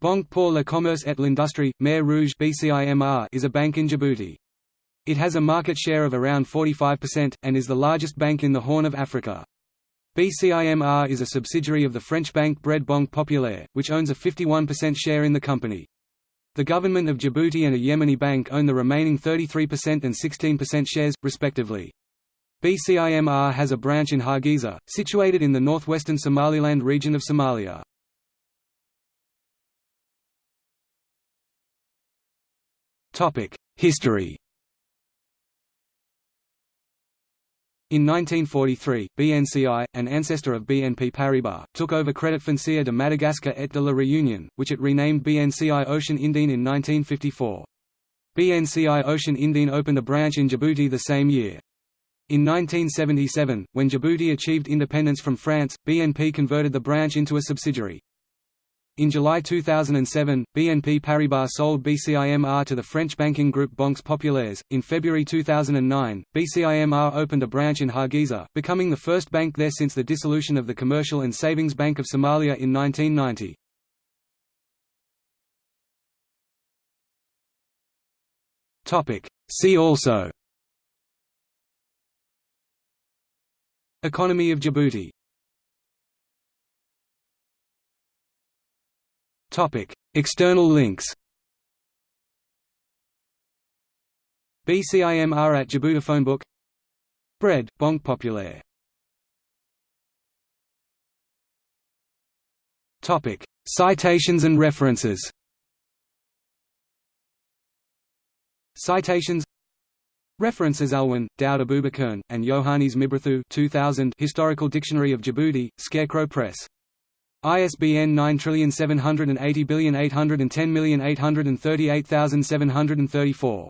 Banque pour le commerce et l'industrie, Mer Rouge is a bank in Djibouti. It has a market share of around 45%, and is the largest bank in the Horn of Africa. BCIMR is a subsidiary of the French bank BRED Banque Populaire, which owns a 51% share in the company. The government of Djibouti and a Yemeni bank own the remaining 33% and 16% shares, respectively. BCIMR has a branch in Hargeisa, situated in the northwestern Somaliland region of Somalia. History In 1943, BNCI, an ancestor of BNP Paribas, took over Credit Foncier de Madagascar et de la Réunion, which it renamed BNCI Ocean Indien in 1954. BNCI Ocean Indien opened a branch in Djibouti the same year. In 1977, when Djibouti achieved independence from France, BNP converted the branch into a subsidiary. In July 2007, BNP Paribas sold BCIMR to the French banking group Banques Populaires. In February 2009, BCIMR opened a branch in Hargeisa, becoming the first bank there since the dissolution of the Commercial and Savings Bank of Somalia in 1990. Topic: See also Economy of Djibouti External links BCIMR at Djibouti phonebook BRED, Banque Populaire. Topic: Citations and references Citations References Alwan, Daoud Abubakar, and Yohannes Mibrathu 2000 Historical Dictionary of Djibouti, Scarecrow Press ISBN 9780810838734.